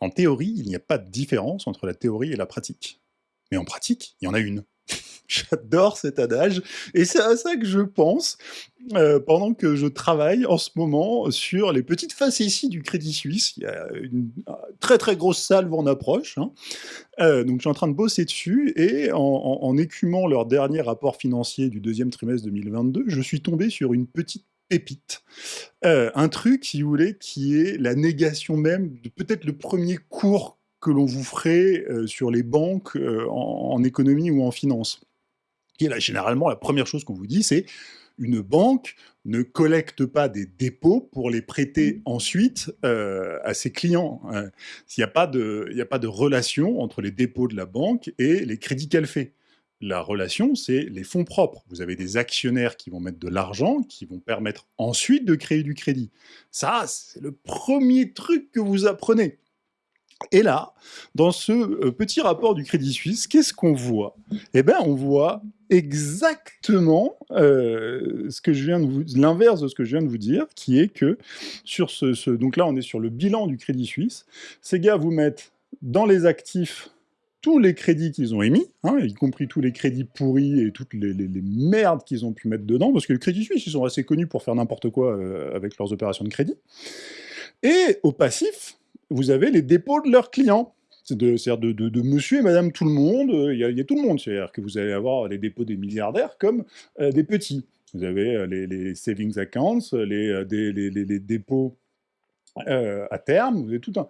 En théorie, il n'y a pas de différence entre la théorie et la pratique. Mais en pratique, il y en a une. J'adore cet adage, et c'est à ça que je pense euh, pendant que je travaille en ce moment sur les petites facéties du Crédit Suisse. Il y a une très très grosse salve en approche, hein. euh, donc je suis en train de bosser dessus, et en, écumant leur dernier rapport financier du deuxième trimestre 2022, je suis tombé sur une petite pépite. Euh, un truc, si vous voulez, qui est la négation même de peut-être le premier cours que l'on vous ferait sur les banques en, économie ou en finance. Et là, généralement, la première chose qu'on vous dit, c'est une banque ne collecte pas des dépôts pour les prêter mmh. ensuite à ses clients. Hein. Il n'y a, pas de, a pas de relation entre les dépôts de la banque et les crédits qu'elle fait. La relation, c'est les fonds propres. Vous avez des actionnaires qui vont mettre de l'argent, qui vont permettre ensuite de créer du crédit. Ça, c'est le premier truc que vous apprenez. Et là, dans ce euh, petit rapport du Crédit Suisse, qu'est-ce qu'on voit? Eh bien, on voit exactement euh, ce que je viens de vous, l'inverse de ce que je viens de vous dire, qui est que sur ce, donc là, on est sur le bilan du Crédit Suisse. Ces gars vous mettent dans les actifs tous les crédits qu'ils ont émis, hein, y compris tous les crédits pourris et toutes les, merdes qu'ils ont pu mettre dedans, parce que le Crédit Suisse, ils sont assez connus pour faire n'importe quoi euh, avec leurs opérations de crédit. Et au passif, vous avez les dépôts de leurs clients. C'est-à-dire de, monsieur et madame tout le monde, il y, a, tout le monde. C'est-à-dire que vous allez avoir les dépôts des milliardaires comme euh, des petits. Vous avez euh, les, savings accounts, les, euh, les dépôts à terme, vous avez tout un...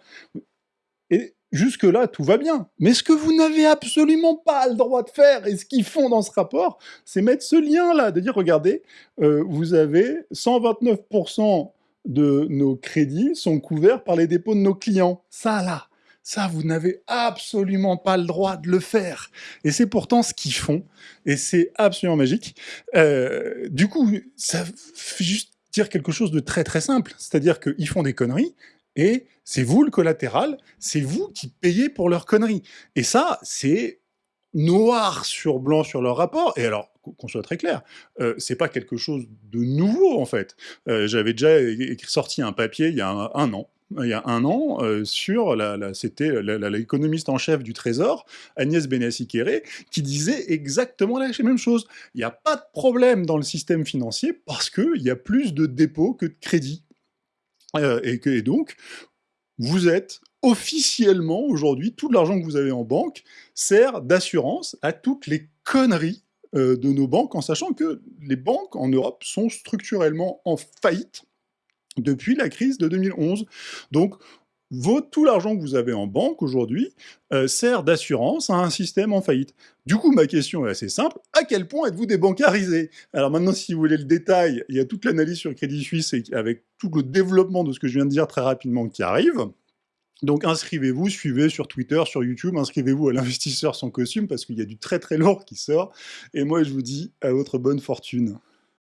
Et jusque-là, tout va bien. Mais ce que vous n'avez absolument pas le droit de faire, et ce qu'ils font dans ce rapport, c'est mettre ce lien-là, de dire, regardez, vous avez 129% de nos crédits sont couverts par les dépôts de nos clients. Ça, là, ça, vous n'avez absolument pas le droit de le faire. Et c'est pourtant ce qu'ils font, et c'est absolument magique. Euh, du coup, ça fait juste dire quelque chose de très très simple, c'est-à-dire qu'ils font des conneries, et c'est vous le collatéral, c'est vous qui payez pour leurs conneries. Et ça, c'est noir sur blanc sur leur rapport, et alors, qu'on soit très clair, euh, c'est pas quelque chose de nouveau en fait. Euh, j'avais déjà sorti un papier il y a un, an, il y a un an, euh, sur la, c'était l'économiste en chef du Trésor, Agnès Benassi-Kéré, qui disait exactement la même chose. Il n'y a pas de problème dans le système financier parce qu'il y a plus de dépôts que de crédits. Et, que, et donc, vous êtes officiellement, aujourd'hui, tout l'argent que vous avez en banque sert d'assurance à toutes les conneries euh, de nos banques, en sachant que les banques en Europe sont structurellement en faillite depuis la crise de 2011. Donc, tout l'argent que vous avez en banque aujourd'hui euh, sert d'assurance à un système en faillite. Du coup, ma question est assez simple, à quel point êtes-vous débancarisé? Alors maintenant, si vous voulez le détail, il y a toute l'analyse sur Crédit Suisse avec tout le développement de ce que je viens de dire très rapidement qui arrive. Donc inscrivez-vous, suivez sur Twitter, sur YouTube, inscrivez-vous à l'investisseur sans costume parce qu'il y a du très très lourd qui sort. Et moi je vous dis à votre bonne fortune.